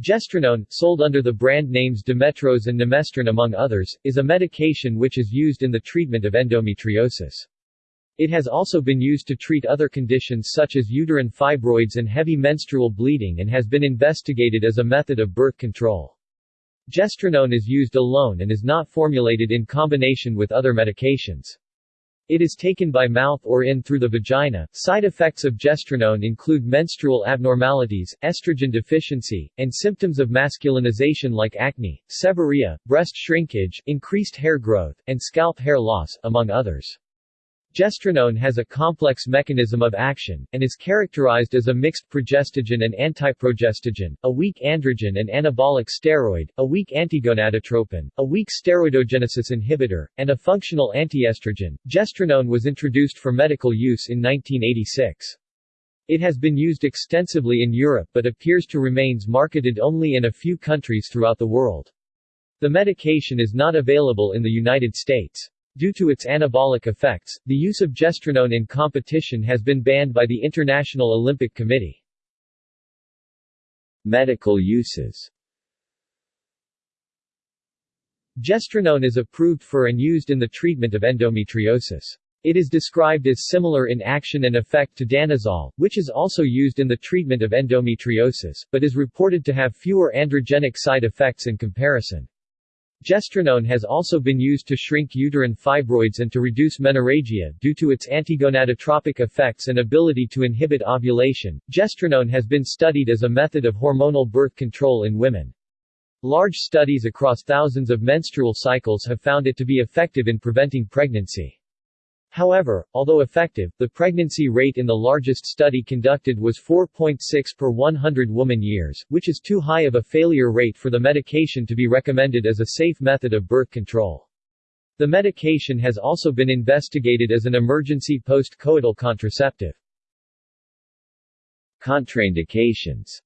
Gestrinone, sold under the brand names Dimetrose and Nemestran among others, is a medication which is used in the treatment of endometriosis. It has also been used to treat other conditions such as uterine fibroids and heavy menstrual bleeding and has been investigated as a method of birth control. Gestrinone is used alone and is not formulated in combination with other medications. It is taken by mouth or in through the vagina. Side effects of gestrinone include menstrual abnormalities, estrogen deficiency, and symptoms of masculinization like acne, seborrhea, breast shrinkage, increased hair growth, and scalp hair loss, among others. Gestrinone has a complex mechanism of action, and is characterized as a mixed progestogen and antiprogestogen, a weak androgen and anabolic steroid, a weak antigonadotropin, a weak steroidogenesis inhibitor, and a functional antiestrogen. Gestrinone was introduced for medical use in 1986. It has been used extensively in Europe but appears to remains marketed only in a few countries throughout the world. The medication is not available in the United States. Due to its anabolic effects, the use of gestrinone in competition has been banned by the International Olympic Committee. Medical uses Gestrinone is approved for and used in the treatment of endometriosis. It is described as similar in action and effect to danazol, which is also used in the treatment of endometriosis, but is reported to have fewer androgenic side effects in comparison. Gestrinone has also been used to shrink uterine fibroids and to reduce menorrhagia due to its antigonadotropic effects and ability to inhibit ovulation. Gestrinone has been studied as a method of hormonal birth control in women. Large studies across thousands of menstrual cycles have found it to be effective in preventing pregnancy. However, although effective, the pregnancy rate in the largest study conducted was 4.6 per 100 woman years, which is too high of a failure rate for the medication to be recommended as a safe method of birth control. The medication has also been investigated as an emergency post-coital contraceptive. Contraindications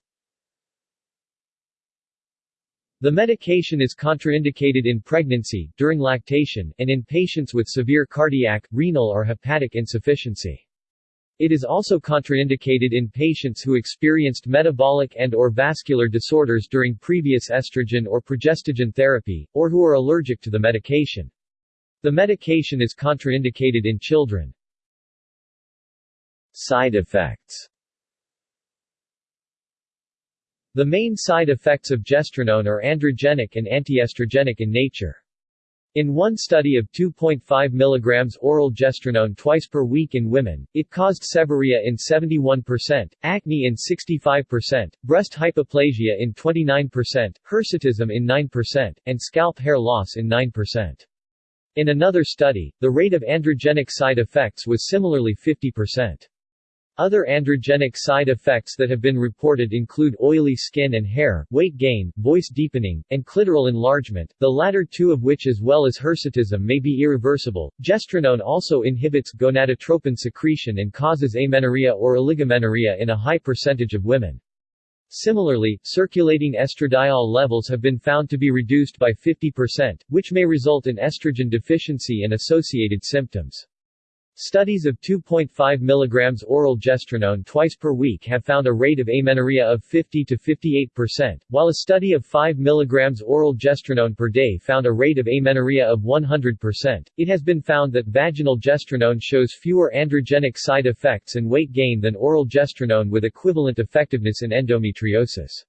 the medication is contraindicated in pregnancy, during lactation, and in patients with severe cardiac, renal or hepatic insufficiency. It is also contraindicated in patients who experienced metabolic and or vascular disorders during previous estrogen or progestogen therapy, or who are allergic to the medication. The medication is contraindicated in children. Side effects the main side effects of gestrinone are androgenic and antiestrogenic in nature. In one study of 2.5 mg oral gestrinone twice per week in women, it caused seborrhea in 71%, acne in 65%, breast hypoplasia in 29%, hirsutism in 9%, and scalp hair loss in 9%. In another study, the rate of androgenic side effects was similarly 50%. Other androgenic side effects that have been reported include oily skin and hair, weight gain, voice deepening, and clitoral enlargement, the latter two of which as well as hirsutism may be irreversible. Gestrinone also inhibits gonadotropin secretion and causes amenorrhea or oligomenorrhea in a high percentage of women. Similarly, circulating estradiol levels have been found to be reduced by 50%, which may result in estrogen deficiency and associated symptoms. Studies of 2.5 mg oral gestrinone twice per week have found a rate of amenorrhea of 50 to 58%, while a study of 5 mg oral gestrinone per day found a rate of amenorrhea of 100%. It has been found that vaginal gestrinone shows fewer androgenic side effects and weight gain than oral gestrinone with equivalent effectiveness in endometriosis.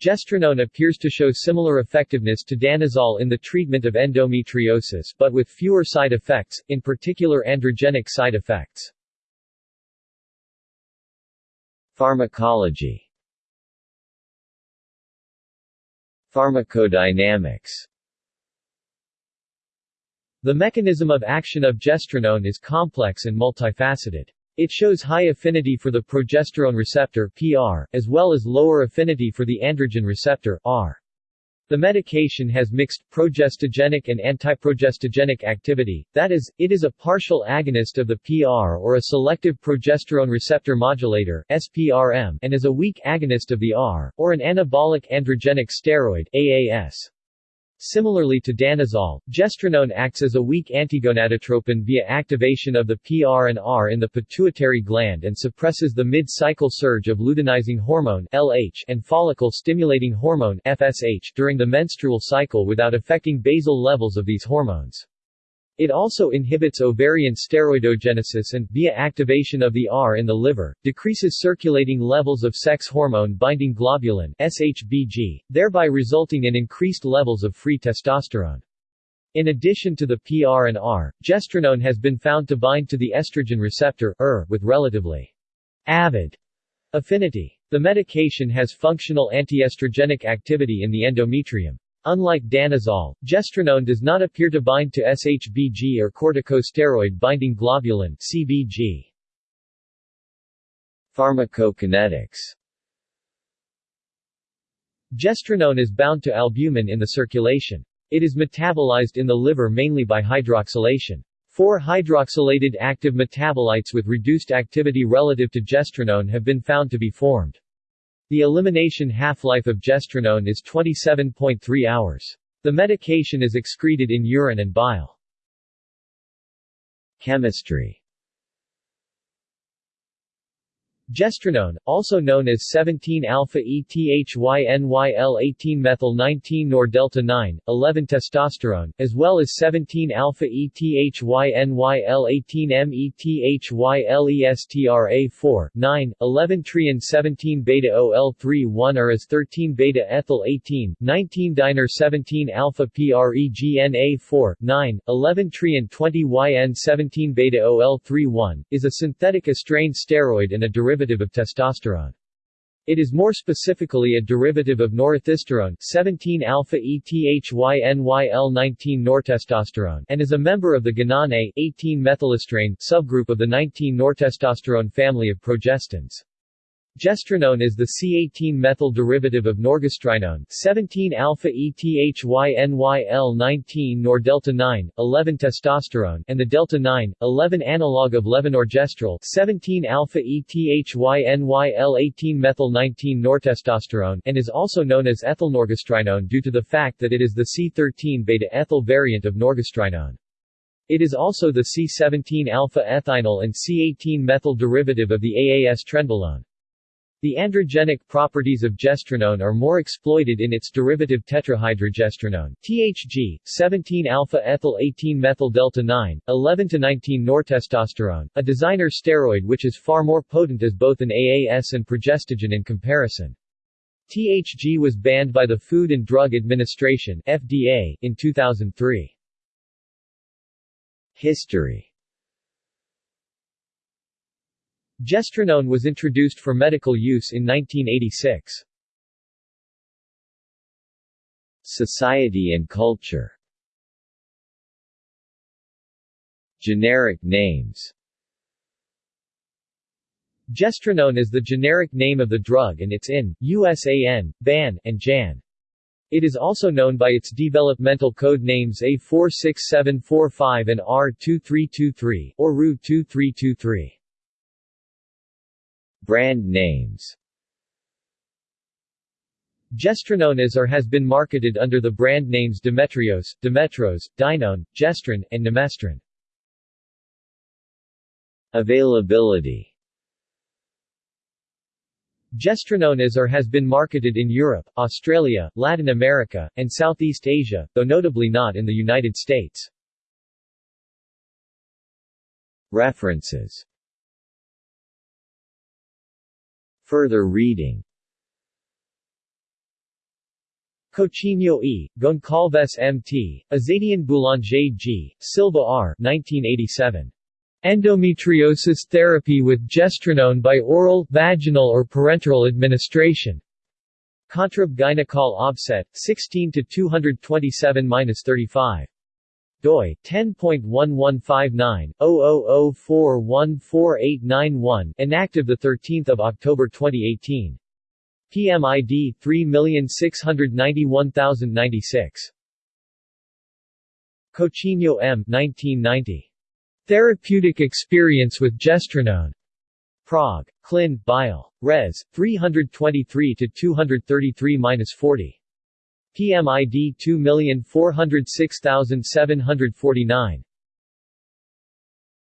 Gestrinone appears to show similar effectiveness to danazol in the treatment of endometriosis but with fewer side effects, in particular androgenic side effects. Pharmacology Pharmacodynamics The mechanism of action of gestrinone is complex and multifaceted. It shows high affinity for the progesterone receptor PR, as well as lower affinity for the androgen receptor R. The medication has mixed, progestogenic and antiprogestogenic activity, that is, it is a partial agonist of the PR or a selective progesterone receptor modulator SPRM, and is a weak agonist of the R, or an anabolic androgenic steroid AAS. Similarly to danazol, gestrinone acts as a weak antigonadotropin via activation of the PR and R in the pituitary gland and suppresses the mid-cycle surge of luteinizing hormone LH and follicle-stimulating hormone FSH during the menstrual cycle without affecting basal levels of these hormones. It also inhibits ovarian steroidogenesis and, via activation of the R in the liver, decreases circulating levels of sex hormone-binding globulin SHBG, thereby resulting in increased levels of free testosterone. In addition to the PR and R, gestrinone has been found to bind to the estrogen receptor ER, with relatively avid affinity. The medication has functional antiestrogenic activity in the endometrium. Unlike danazol, gestrinone does not appear to bind to SHBG or corticosteroid-binding globulin CBG. Pharmacokinetics Gestrinone is bound to albumin in the circulation. It is metabolized in the liver mainly by hydroxylation. Four hydroxylated active metabolites with reduced activity relative to gestrinone have been found to be formed. The elimination half-life of gestrinone is 27.3 hours. The medication is excreted in urine and bile. Chemistry Gestrinone, also known as 17-alpha-ETHYNYL-18-methyl-19 nor-delta-9, 11-testosterone, as well as 17-alpha-ETHYNYL-18-METHYLESTRA4, 9, 11-triene-17-beta-OL3-1 or as 13-beta-ethyl-18, 19-dinor 17-alpha-PREGNA4, 9, 11-trien-20-YN-17-beta-OL3-1, is a synthetic estrane steroid and a derivative derivative of testosterone. It is more specifically a derivative of norethisterone 17-alpha-ETHYNYL-19 nortestosterone and is a member of the gonane 18-methylestrane subgroup of the 19-nortestosterone family of progestins. Gestrinone is the C18-methyl derivative of norgestrinone 17-alpha-ETHYNYL-19 nor delta-9, 11-testosterone and the delta-9, 11 analog of levonorgestrel 17-alpha-ETHYNYL-18-methyl-19 nortestosterone and is also known as ethylnorgestrinone due to the fact that it is the C13-beta-ethyl variant of norgestrinone. It is also the C17-alpha-ethinyl and C18-methyl derivative of the AAS trenbolone. The androgenic properties of gestrinone are more exploited in its derivative tetrahydrogestrinone THG, 17-alpha-ethyl-18-methyl-delta-9, 11-19 nortestosterone, a designer steroid which is far more potent as both an AAS and progestogen in comparison. THG was banned by the Food and Drug Administration FDA in 2003. History Gestrinone was introduced for medical use INN 1986. Society and culture Generic names Gestrinone is the generic name of the drug and it's in, USAN, BAN, and JAN. It is also known by its developmental code names A46745 and R2323, or RU2323. Brand names Gestrinone is or has been marketed under the brand names Dimetriose, Dimetrose, Dinone, Gestrin, and Nemestran. Availability Gestrinone is or has been marketed in Europe, Australia, Latin America, and Southeast Asia, though notably not in the United States. References Further reading Coutinho E., Goncalves M.T., Azadian Boulanger G., Silva R. 1987. Endometriosis therapy with gestrinone by oral, vaginal or parenteral administration. Contrib Gynecol Obstet, 16 227-35 doi 10.1159/0004148991 inactive the 13th of October 2018 PMID 3691096 Coutinho M 1990 Therapeutic experience with gestrinone. Prog Clin Biol. Res 323 to 233-40 PMID 2406749